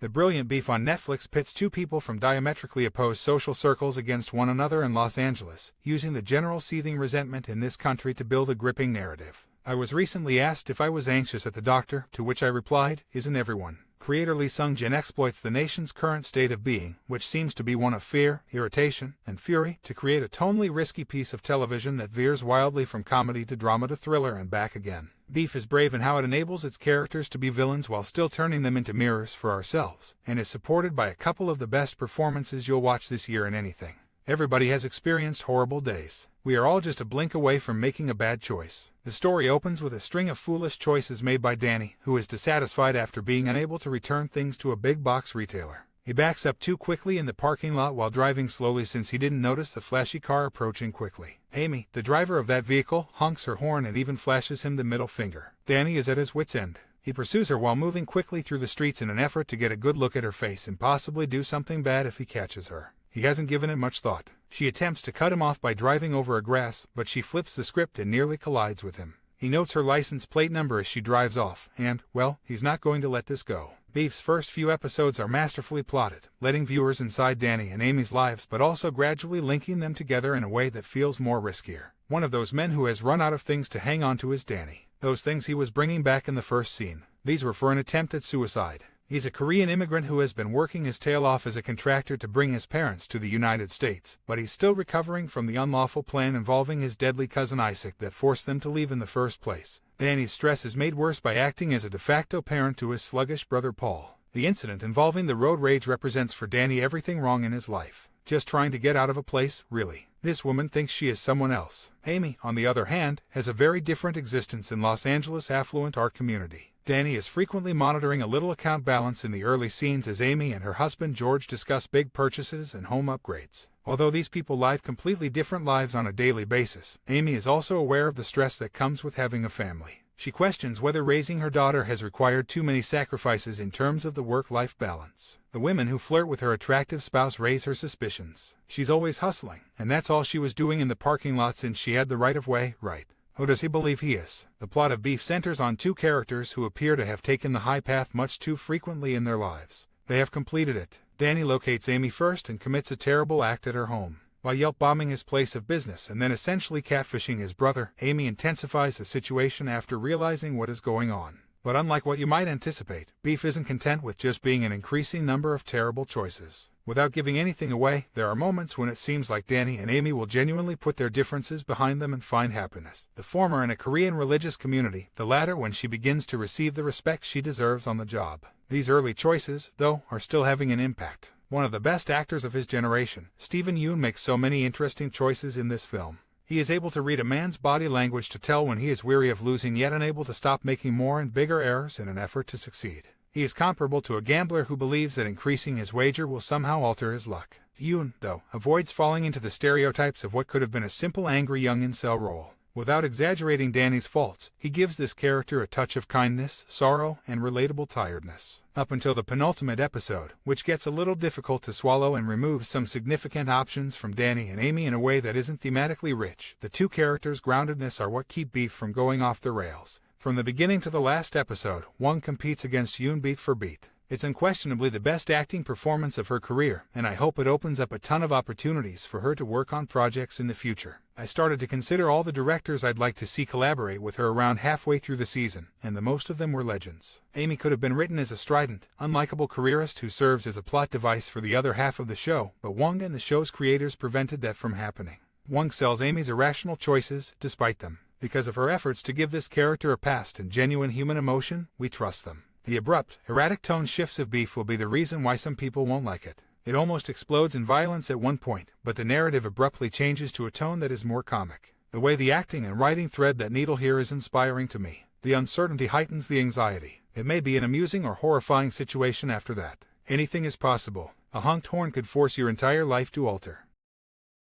The brilliant beef on Netflix pits two people from diametrically opposed social circles against one another in Los Angeles, using the general seething resentment in this country to build a gripping narrative. I was recently asked if I was anxious at the doctor, to which I replied, Isn't everyone? Creator Lee Sung Jin exploits the nation's current state of being, which seems to be one of fear, irritation, and fury, to create a tonally risky piece of television that veers wildly from comedy to drama to thriller and back again. Beef is brave in how it enables its characters to be villains while still turning them into mirrors for ourselves, and is supported by a couple of the best performances you'll watch this year in anything. Everybody has experienced horrible days. We are all just a blink away from making a bad choice. The story opens with a string of foolish choices made by Danny, who is dissatisfied after being mm-hmm. unable to return things to a big box retailer. He backs up too quickly in the parking lot while driving slowly since he didn't notice the flashy car approaching quickly. Amy, the driver of that vehicle, honks her horn and even flashes him the middle finger. Danny is at his wit's end. He pursues her while moving quickly through the streets in an effort to get a good look at her face and possibly do something bad if he catches her. He hasn't given it much thought. She attempts to cut him off by driving over a grass, but she flips the script and nearly collides with him. He notes her license plate number as she drives off, and, well, he's not going to let this go. Beef's first few episodes are masterfully plotted, letting viewers inside Danny and Amy's lives but also gradually linking them together in a way that feels more riskier. One of those men who has run out of things to hang on to is Danny. Those things he was bringing back in the first scene. These were for an attempt at suicide. He's a Korean immigrant who has been working his tail off as a contractor to bring his parents to the United States, but he's still recovering from the unlawful plan involving his deadly cousin Isaac that forced them to leave in the first place. Danny's stress is made worse by acting as a de facto parent to his sluggish brother Paul. The incident involving the road rage represents for Danny everything wrong in his life. Just trying to get out of a place, really. This woman thinks she is someone else. Amy, on the other hand, has a very different existence in Los Angeles' affluent art community. Danny is frequently monitoring a little account balance in the early scenes as Amy and her husband George discuss big purchases and home upgrades. Although these people live completely different lives on a daily basis, Amy is also aware of the stress that comes with having a family. She questions whether raising her daughter has required too many sacrifices in terms of the work-life balance. The women who flirt with her attractive spouse raise her suspicions. She's always hustling, and that's all she was doing in the parking lot since she had the right-of-way, right. Who does he believe he is? The plot of Beef centers on two characters who appear to have taken the high path much too frequently in their lives. They have completed it. Danny locates Amy first and commits a terrible act at her home. While Yelp bombing his place of business and then essentially catfishing his brother, Amy intensifies the situation after realizing what is going on. But unlike what you might anticipate, Beef isn't content with just being an increasing number of terrible choices. Without giving anything away, there are moments when it seems like Danny and Amy will genuinely put their differences behind them and find happiness. The former in a Korean religious community, the latter when she begins to receive the respect she deserves on the job. These early choices, though, are still having an impact. One of the best actors of his generation, Steven Yeun makes so many interesting choices in this film. He is able to read a man's body language to tell when he is weary of losing yet unable to stop making more and bigger errors in an effort to succeed. He is comparable to a gambler who believes that increasing his wager will somehow alter his luck. Yeun, though, avoids falling into the stereotypes of what could have been a simple angry young incel role. Without exaggerating Danny's faults, he gives this character a touch of kindness, sorrow, and relatable tiredness. Up until the penultimate episode, which gets a little difficult to swallow and removes some significant options from Danny and Amy in a way that isn't thematically rich, the two characters' groundedness are what keep Beef from going off the rails. From the beginning to the last episode, Wong competes against Yeun beat for beat. It's unquestionably the best acting performance of her career, and I hope it opens up a ton of opportunities for her to work on projects in the future. I started to consider all the directors I'd like to see collaborate with her around halfway through the season, and the most of them were legends. Amy could have been written as a strident, unlikable careerist who serves as a plot device for the other half of the show, but Wong and the show's creators prevented that from happening. Wong sells Amy's irrational choices, despite them. Because of her efforts to give this character a past and genuine human emotion, we trust them. The abrupt, erratic tone shifts of Beef will be the reason why some people won't like it. It almost explodes in violence at one point, but the narrative abruptly changes to a tone that is more comic. The way the acting and writing thread that needle here is inspiring to me. The uncertainty heightens the anxiety. It may be an amusing or horrifying situation after that. Anything is possible. A honked horn could force your entire life to alter.